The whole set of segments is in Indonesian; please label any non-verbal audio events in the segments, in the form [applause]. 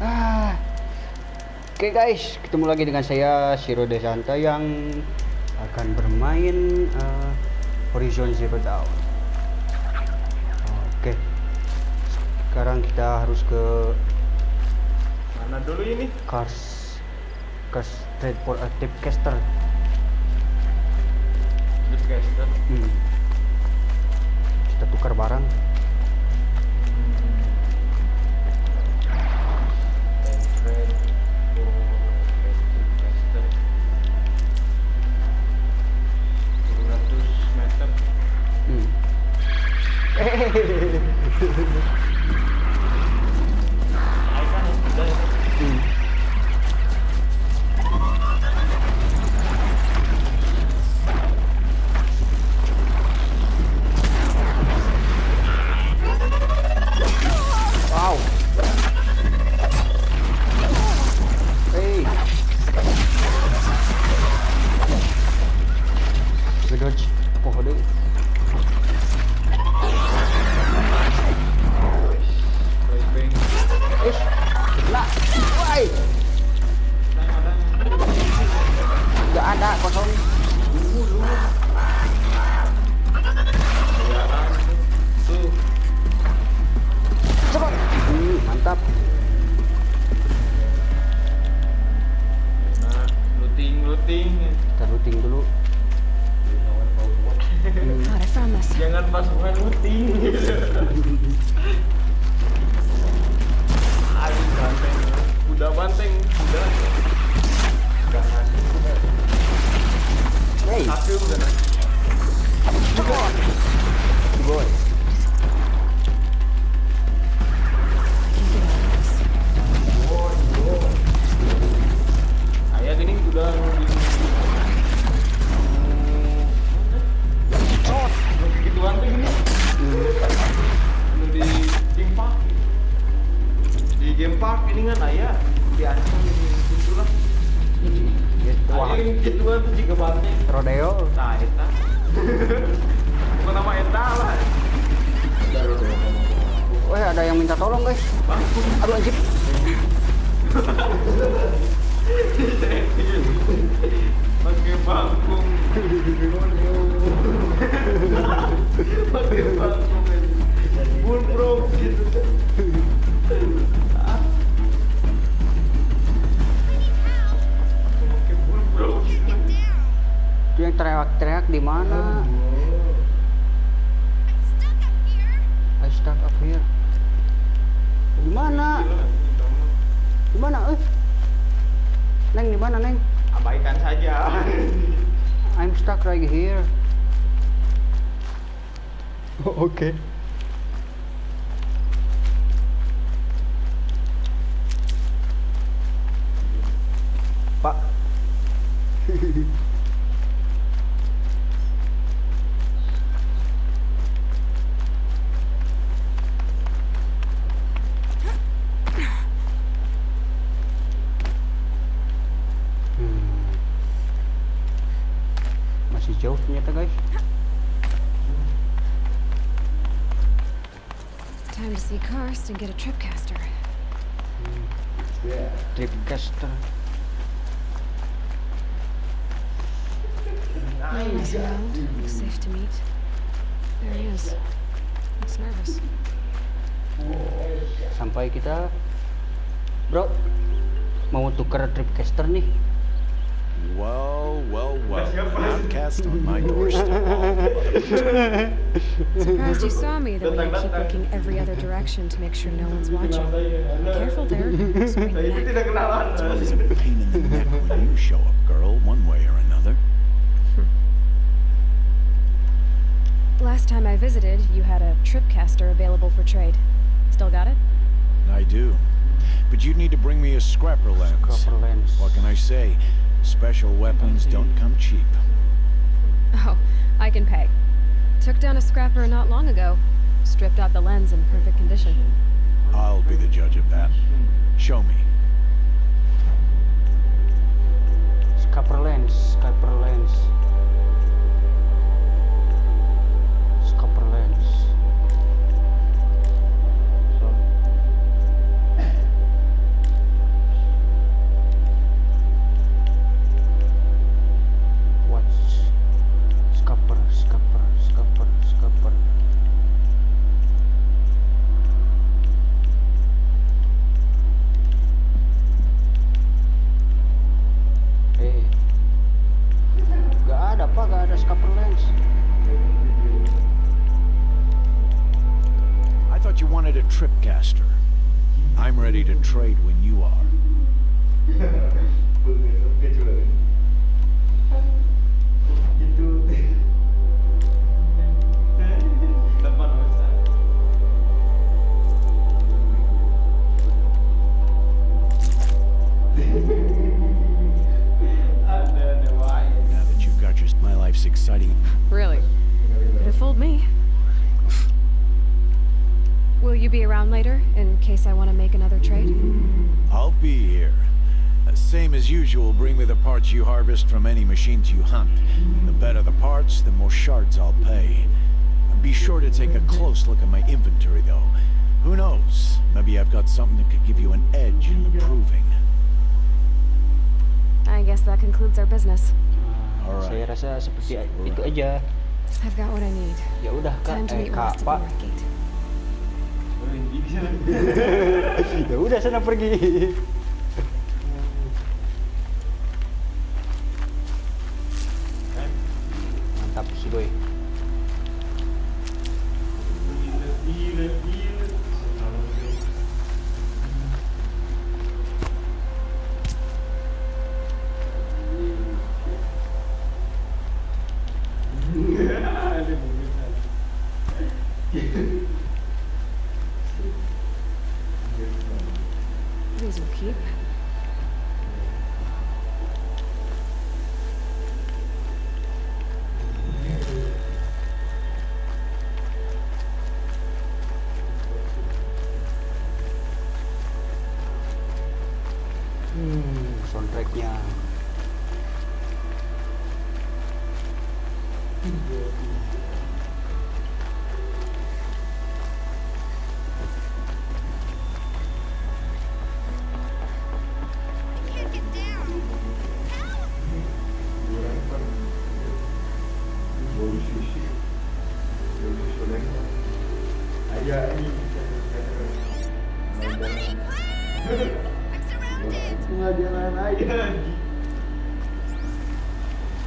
Ah. Oke guys, ketemu lagi dengan saya Shiro Desanta yang akan bermain uh, Horizon Zero Dawn. Oke. Sekarang kita harus ke Mana dulu ini? Cars Cars Trade for a Tipcaster. Hmm. Kita tukar barang. Hehehehe [laughs] kosong. Tuh. Cepat. Hmm, mantap. Nah, looting looting. Kita looting dulu. Jangan pas bukan looting. [laughs] Aduh banteng. Kuda banteng. Udah Hey, Satu udah ngasih. Mana? I stuck up here. Di mana? Di mana? Eh. Neng, di mana, Neng? abaikan saja [laughs] I'm stuck right here. [laughs] Oke. Pak. [laughs] Hmm. Masih jauh ternyata guys. Time to see Karst and get a tripcaster. Tripcaster. Nice around. Looks safe to meet. There he is. Looks nervous. Sampai kita Bro Mau tukar tripcaster nih Well, well, well. Outcast on my doorstep. [laughs] Surprised you saw me the way you keep looking every other direction to make sure no one's watching. Careful there. [laughs] Sprain Saya itu your neck. tidak kenalan It's always a pain in the neck when you show up, girl, one way or another. Hmm. Last time I visited, you had a tripcaster available for trade. Still got it? I do. But you'd need to bring me a scrapper lens. Scrapper lens. What can I say? Special weapons don't come cheap. Oh, I can pay. Took down a scrapper not long ago. Stripped out the lens in perfect condition. I'll be the judge of that. Show me. Scrapper lens Scrapper lens I thought you wanted a tripcaster. I'm ready to trade when you are. [laughs] exciting. Really? Could have fooled me. Will you be around later, in case I want to make another trade? I'll be here. Uh, Same as usual, bring me the parts you harvest from any machines you hunt. The better the parts, the more shards I'll pay. Be sure to take a close look at my inventory, though. Who knows? Maybe I've got something that could give you an edge in the proving. I guess that concludes our business. Alright. saya rasa seperti itu aja. I've got what I need. ya udah kak. Eh, kak pak. [laughs] Ya udah sana pergi. [laughs] Mantap si boy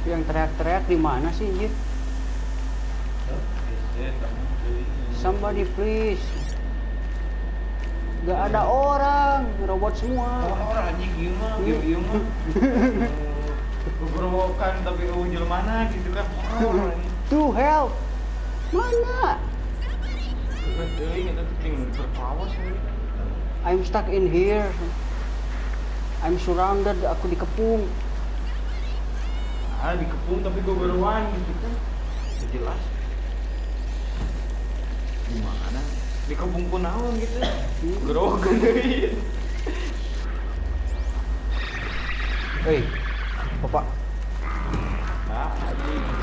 yang teriak-teriak di mana sih anjir please Gak ada orang, robot semua. Orang anjing ieu mah, ieu ieu mah. Beberokan [laughs] tapi ujul mana gitu kan. Anjing. [laughs] To help. Mana? I'm stuck in here. I'm surrounded, aku dikepung. Ah dikepung tapi gue beruan gitu kan. Jelas. Gimana? Dikepung pun naon gitu. [coughs] Gerogan. Hei, Bapak. Nah,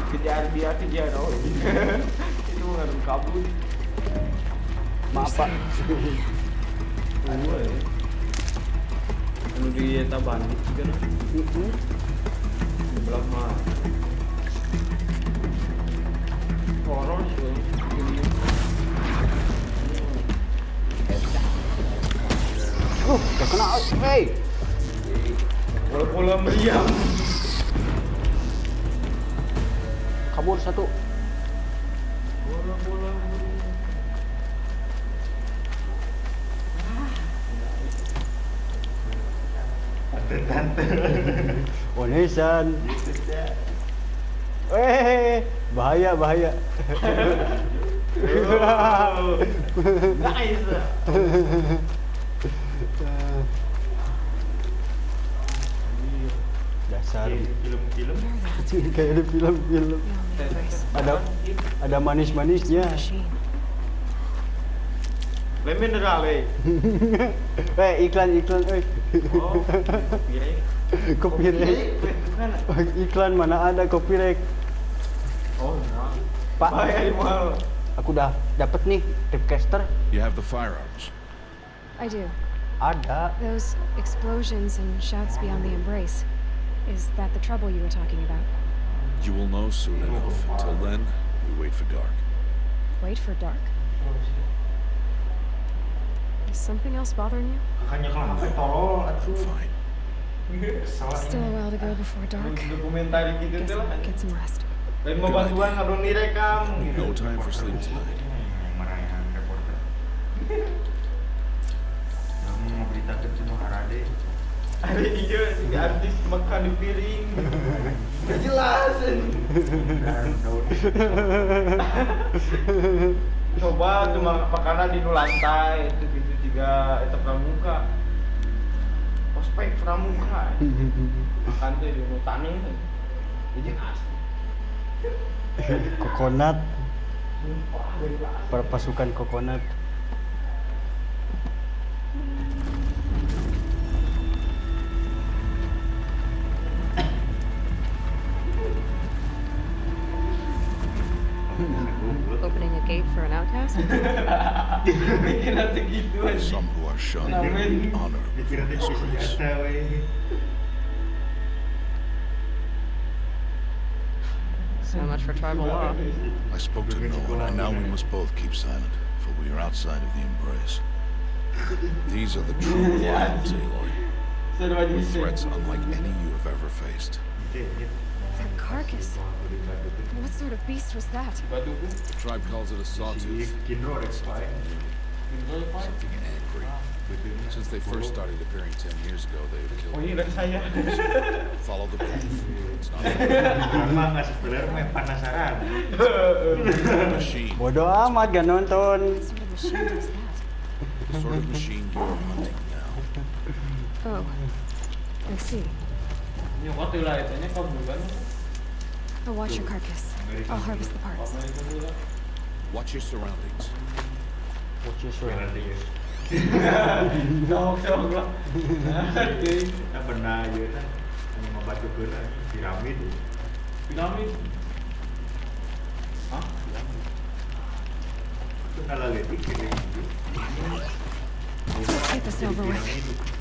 kejar dia kejar oh. Itu [laughs] ngaruh kabur. Maaf, Pak. We. Anu di eta bandit juga nah. Di belah mah. Horor sih. Uh, udah kena. Hey. Pola-pola meriam. Kabur satu. Bola-bola meriam. Tante-tante. Onesan. Eh, bahaya, bahaya. Oh, nice. Dasar. Film-film. [laughs] Kayak di film-film. Ada ada manis-manisnya. Lain mineral eh. [laughs] Eh, iklan-iklan, eh. Oh, kirain. Copyright. [laughs] Iklan mana ada copyright. Oh, mahal. Pak. Aku udah dapet nih tripcaster. You have the firearms. I do. Ada. Those explosions and shouts beyond the embrace. Is that the trouble you were talking about? You will know soon enough. Until then, we wait for dark. Wait for dark. Is something else bothering you? Makanya kalau HP tolol I'm fine. Still a while to go before dark. Guess. I'll get some rest. Lain mau bantuan ngadon direkam gitu. No time for sleep tonight. Hari iya artis makan di piring. Gak jelas. Coba tuh mak- makanan di lantai itu gitu juga itu pramuka. Ospek pramuka. Makan tuh di taning tuh. Jadi asli. Kokonat, Sumpah dari kelas. per- pasukan kokonat. Opening a gate for an outcast? Bikin nanti gitu aja. Some who are shunned Amin. honor Dikira dia disgrace. senjata. So much for tribal law. I spoke to no one, and now we must both keep silent, for we are outside of the embrace. These are the true [laughs] Lions, Aloy. Seru aja With threats unlike any you have ever faced. Dia- dia carcass. What sort of beast was that? The tribe calls it a si sawtooth, Kinro ada spy. something angry. Since they first started appearing ten years ago, they have killed iya. [laughs] Follow the path. It's not a Karena nggak spoiler mah penasaran. machine. Bodoh amat gak nonton. What sort of machine was that? The sort of machine you're hunting now. Oh, I see. I'll oh, watch your carcass. I'll harvest the parts. Watch your surroundings. Watch your surroundings. no, no, no. Dah benar je lah. Hanya membaca gerak piramid. Piramid. Ha? Piramid. Itu kalau Let's get this over with.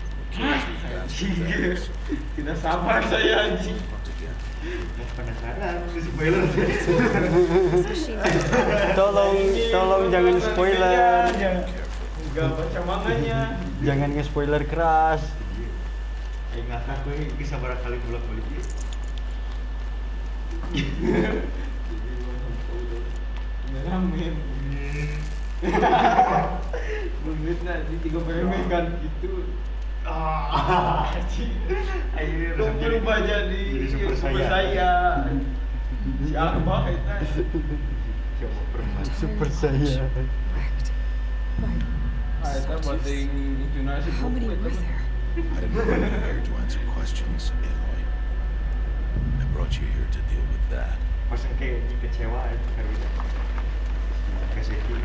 Tidak sabar saya anjing. Penasaran. Spoiler. Tolong, tolong jangan spoiler. Enggak baca manganya. Jangan nge-spoiler keras. Ngakak gue sabar kali bolak balik ya. [laughs] Tiga permen kan gitu. Lu berubah jadi super super saya. Siapa perempuan? Super saya. Ah, itu Juna sih. I didn't bring you here to answer questions, Aloy. I brought you here to deal with that. Pas kayak kecewa itu karena Kaseki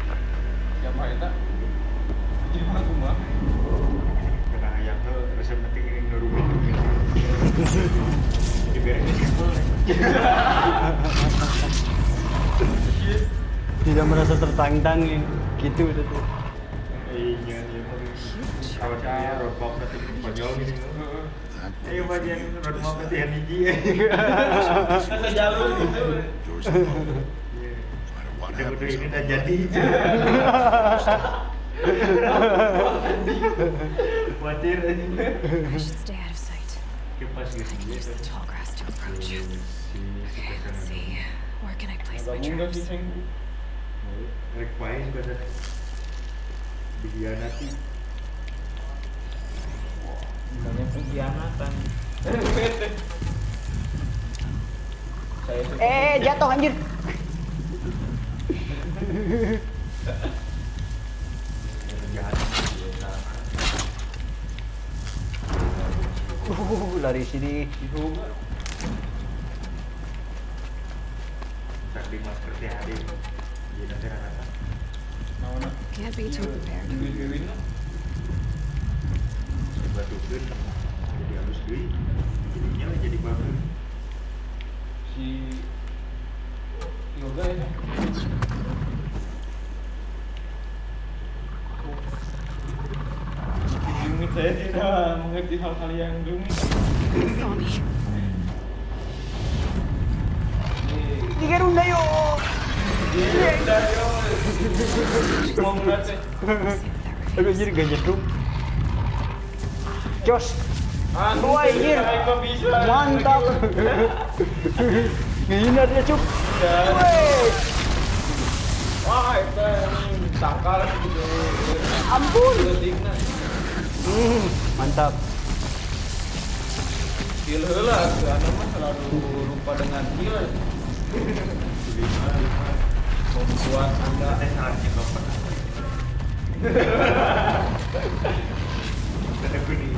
Siapa itu? Gimana kumah? karena ayam tuh resep penting ini nurunin Jadi biar ini simpel Tidak merasa tertantang. Gitu tuh. Iya, iya Kalau saya roadmap That Ayo bagian roadmap jalur gitu. Udah udah ini udah jadi Khawatir aja. Kipas gitu Okay, let's see. Where can I place my traps? Dihianati pengkhianatan. Suka. Eh, jatuh anjir. Uh, lari sini. Di masker teh hari nanti rata Nah, mana? Can't be too prepared. Batukeun Jadi halus deui Jadinya lah jadi bagus Si yoga ya. Saya tidak mengerti hal-hal yang rumit. Runda Aduh gak. Jos. Wah, anjir. Mantap. [laughs] Ngehina dia cuk. Wah, itu ini tangkal gitu. Ampun. Hmm, mantap. Heal anu mah selalu lupa dengan heal. Membuat anda Dada kuning.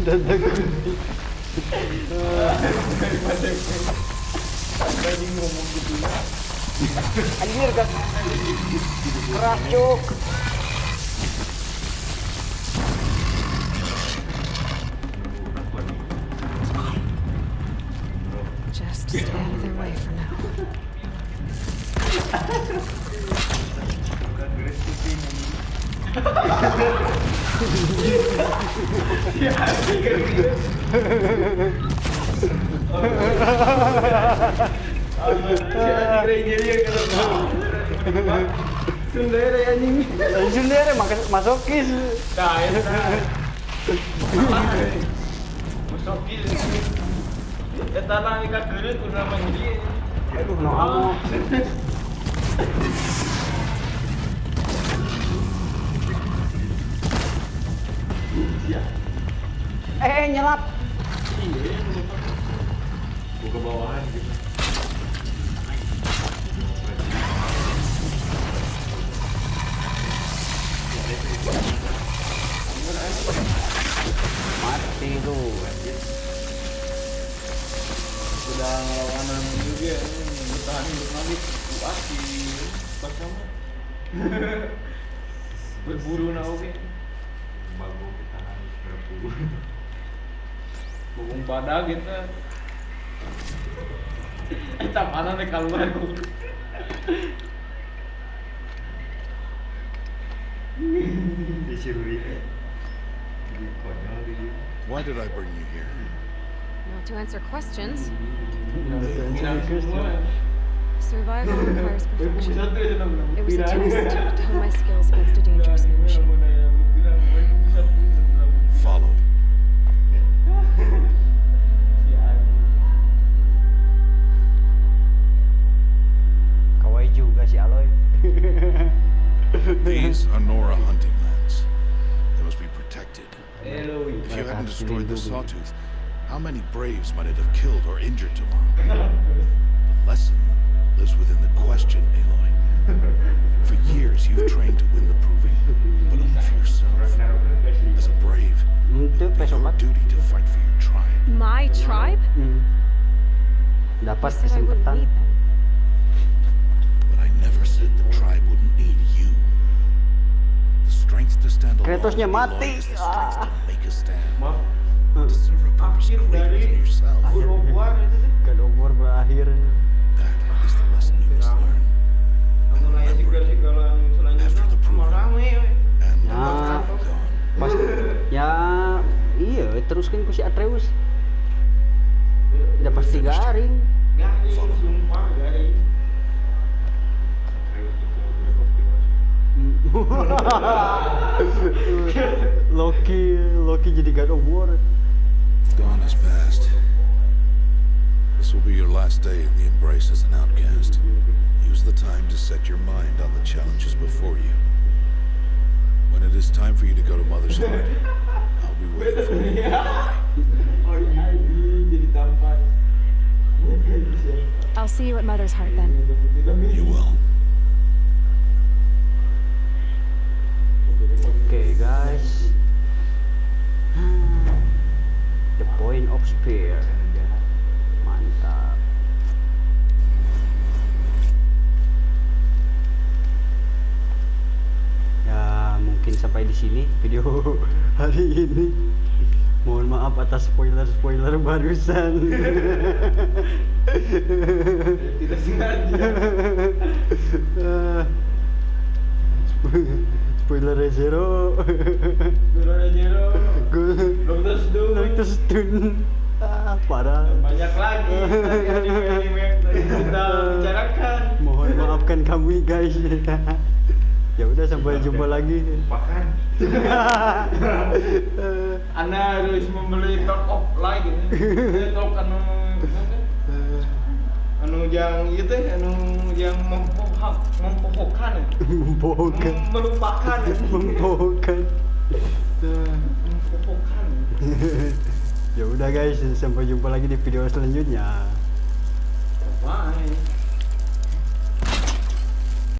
Dada kuning. Tadi ngomong gitu ya. Anjir kan. Sundere anjing. Makas masokis. Nah, itu Masokis. Eta nang. Aduh, no. [laughs] Eh, eh, nyelap. Eta mana nih keluar ku. Disuruh dia Jadi konyol dia Why did I bring you here? Not to answer questions. Survival [laughs] requires perfection. satu ya dalam It was a test to hone my skills against a dangerous [laughs] new machine. Follow. [laughs] Kawaii juga si Aloy. [laughs] These are Nora hunting lands. They must be protected. Hello. If you Mereka hadn't destroyed the sawtooth, how many braves might it have killed or injured tomorrow? [laughs] The lesson lives within the question, Aloy. For years, you've trained to win the proving, but only for yourself. As a brave, Itu it would be your duty to fight for your tribe. My tribe? Hmm. You Dapat said I wouldn't kesempatan. To serve a purpose Akhir greater dari than yourself. God of War itu tuh. God of War berakhir. That is the lesson you must learn. Kamu nanya sigel-sigel yang selanjutnya After the sama proving. rame we. And Ya. Pas [laughs] ya iya teruskan ku si Atreus. Udah pasti garing. Garing, sumpah garing. [laughs] Loki Loki jadi God of War. Dawn has passed. This will be your last day in the embrace as an outcast. Use the time to set your mind on the challenges before you. When it is time for you to go to Mother's [laughs] Heart, I'll be waiting for you. Iya, anjing, jadi tampan. I'll see you at Mother's Heart then. You will. Oke guys. The point of spear. Mantap. Ya mungkin sampai di sini video [laughs] hari ini. Mohon maaf atas spoiler-spoiler barusan. Tidak sengaja. [laughs] [laughs] Spo- spoiler zero. Guru Jero. Gue Dokter Stun. Dokter Stun. Ah, parah. Banyak lagi anime-anime yang kita bicarakan. Mohon maafkan kami guys. [laughs] ya udah sampai jumpa lagi. Bahkan Eh, [laughs] Anda harus membeli top gitu. Eh, Top anu yang itu anu yang mempohak mempohokkan Membohongkan. Mem- melupakan Membohongkan. Eh, mempohokkan [laughs] ya udah guys, sampai jumpa lagi di video selanjutnya. Bye.